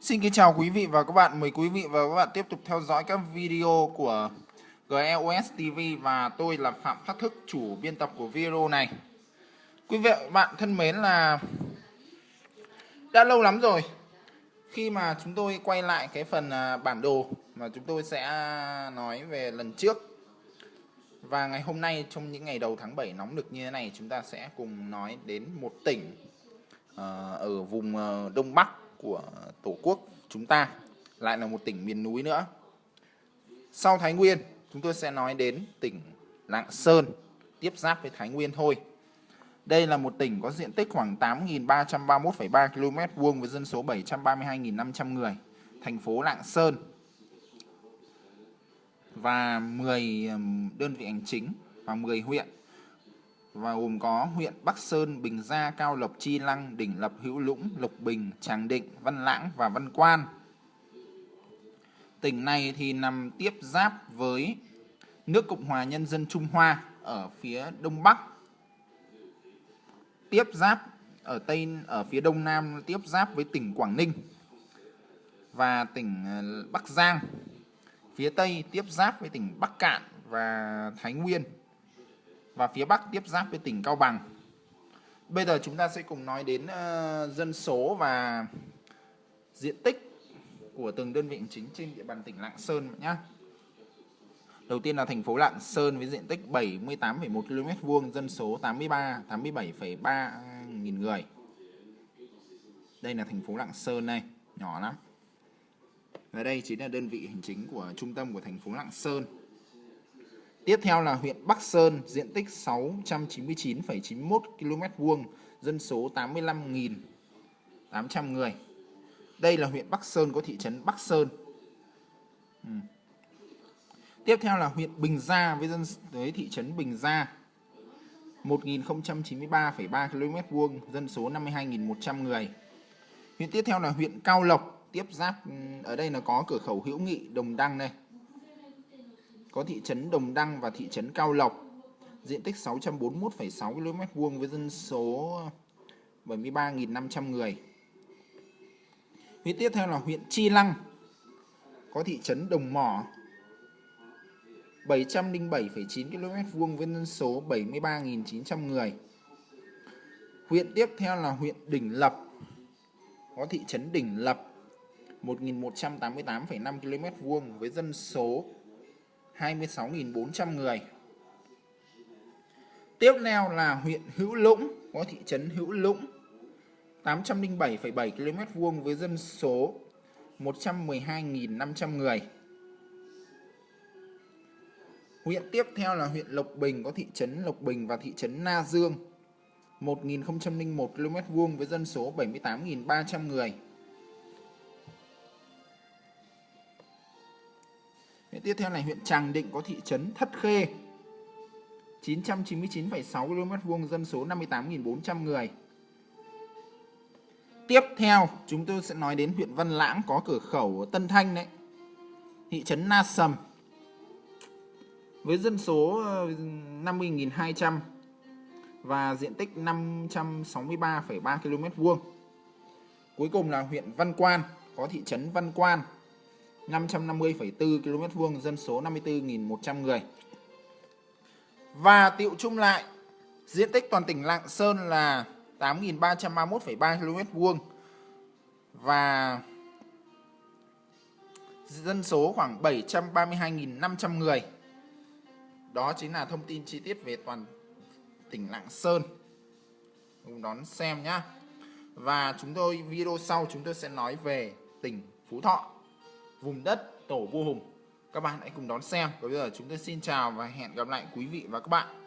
Xin kính chào quý vị và các bạn. Mời quý vị và các bạn tiếp tục theo dõi các video của GEOS TV và tôi là Phạm Phát Thức, chủ biên tập của video này. Quý vị và các bạn thân mến là đã lâu lắm rồi khi mà chúng tôi quay lại cái phần à, bản đồ mà chúng tôi sẽ nói về lần trước. Và ngày hôm nay trong những ngày đầu tháng 7 nóng được như thế này chúng ta sẽ cùng nói đến một tỉnh ờ, ở vùng ờ, Đông Bắc của Tổ quốc chúng ta lại là một tỉnh miền núi nữa. Sau Thái Nguyên, chúng tôi sẽ nói đến tỉnh Lạng Sơn, tiếp giáp với Thái Nguyên thôi. Đây là một tỉnh có diện tích khoảng 8.331,3 km vuông với dân số 732.500 người, thành phố Lạng Sơn và 10 đơn vị hành chính và 10 huyện và gồm có huyện Bắc Sơn, Bình Gia, Cao Lộc, Chi Lăng, Đỉnh Lập, Hữu Lũng, Lục Bình, Tràng Định, Văn Lãng và Văn Quan. Tỉnh này thì nằm tiếp giáp với nước Cộng hòa Nhân dân Trung Hoa ở phía đông bắc. Tiếp giáp ở tây ở phía đông nam tiếp giáp với tỉnh Quảng Ninh và tỉnh ờ, Bắc Giang. Phía tây tiếp giáp với tỉnh Bắc Cạn và Thái Nguyên và phía Bắc tiếp giáp với tỉnh Cao Bằng. Bây giờ chúng ta sẽ cùng nói đến uh, dân số và diện tích của từng đơn vị hành chính trên địa bàn tỉnh Lạng Sơn nhé. Đầu tiên là thành phố Lạng Sơn với diện tích 78,1 km vuông, dân số 83 87,3 nghìn người. Đây là thành phố Lạng Sơn này, nhỏ lắm. Và đây chính là đơn vị hành chính của trung tâm của thành phố Lạng Sơn. Tiếp theo là huyện Bắc Sơn, diện tích 699,91 km vuông, dân số 85.800 người. Đây là huyện Bắc Sơn có thị trấn Bắc Sơn. Ừ. Tiếp theo là huyện Bình Gia với dân với thị trấn Bình Gia. 1093,3 km vuông, dân số 52.100 người. Huyện tiếp theo là huyện Cao Lộc, tiếp giáp ừ, ở đây là có cửa khẩu hữu nghị Đồng Đăng đây có thị trấn Đồng Đăng và thị trấn Cao Lộc, diện tích 641,6 km vuông với dân số 73.500 người. Huyện tiếp theo là huyện Chi Lăng, có thị trấn Đồng Mỏ, 707,9 km vuông với dân số 73.900 người. Huyện tiếp theo là huyện Đỉnh Lập, có thị trấn Đỉnh Lập, 1.188,5 km vuông với dân số 26.400 người. Tiếp theo là huyện Hữu Lũng, có thị trấn Hữu Lũng, 807,7 km vuông với dân số 112.500 người. Huyện tiếp theo là huyện Lộc Bình, có thị trấn Lộc Bình và thị trấn Na Dương, 1.001 km vuông với dân số 78.300 người. Huyện tiếp theo là huyện Tràng Định có thị trấn Thất Khê 999,6 km vuông dân số 58.400 người. Tiếp theo chúng tôi sẽ nói đến huyện Văn Lãng có cửa khẩu Tân Thanh đấy. Thị trấn Na Sầm với dân số ờ, 50.200 và diện tích 563,3 km vuông. Cuối cùng là huyện Văn Quan có thị trấn Văn Quan 550,4 km vuông, dân số 54.100 người. Và tiệu chung lại, diện tích toàn tỉnh Lạng Sơn là 8.331,3 km vuông và dân số khoảng 732.500 người. Đó chính là thông tin chi tiết về toàn tỉnh Lạng Sơn. Cùng đón xem nhé. Và chúng tôi video sau chúng tôi sẽ nói về tỉnh Phú Thọ vùng đất, tổ vua hùng. Các bạn hãy cùng đón xem. Và bây giờ chúng tôi xin chào và hẹn gặp lại quý vị và các bạn.